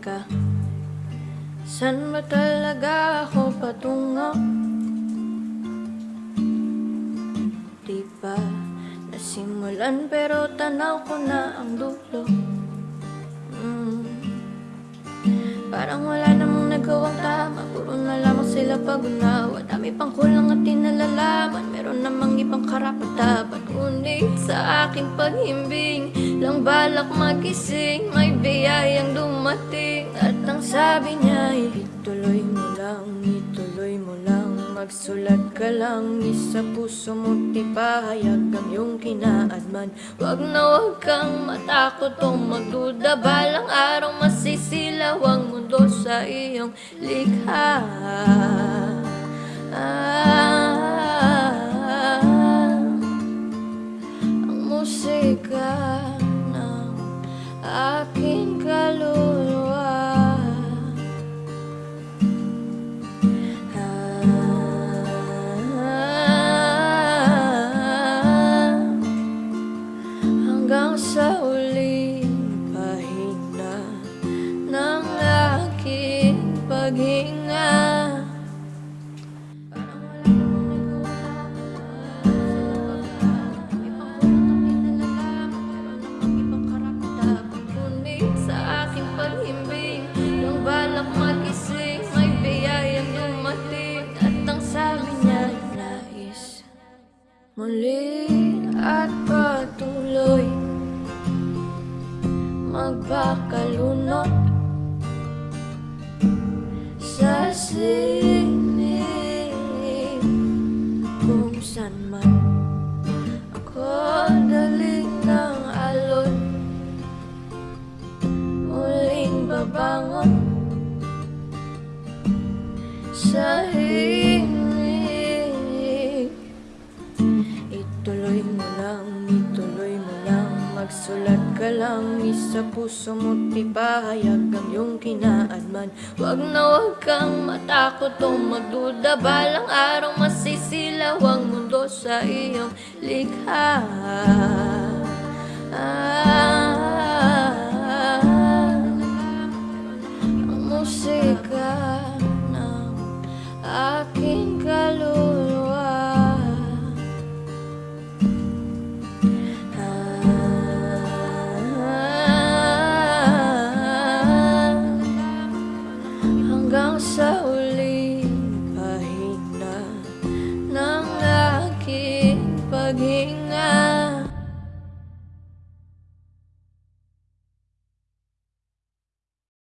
Saan ba talaga ako patungo? Di ba nasimulan pero tanaw ko na ang dulo Mm. Parang wala namang nagawang tama Puro na lamang sila pag-unawa Dami pang kulang at di nalalaman Meron namang ibang karapat-dapat Ngunit sa aking paghimbing Lang balak magising May biyayang dumating. At ang sabi niya ay Ituloy mo lang, ituloy mo lang. Magsulat ka lang Isa puso mo't ipahayag Ang iyong kinaadman. Wag na wag kang matakot o magduda Balang araw masisilaw ang mundo sa iyong likha. Ah, ang Nais Muli at patuloy. Magpakalunod Sinig Kung man Ako daling ng alon Muling babangon Sa himig Magsulat ka lang, isa puso mo't ipahayag Ang iyong kinaadman. Wag na wag kang matakot o magduda Balang araw masisilaw ang mundo sa iyong likha. Ah,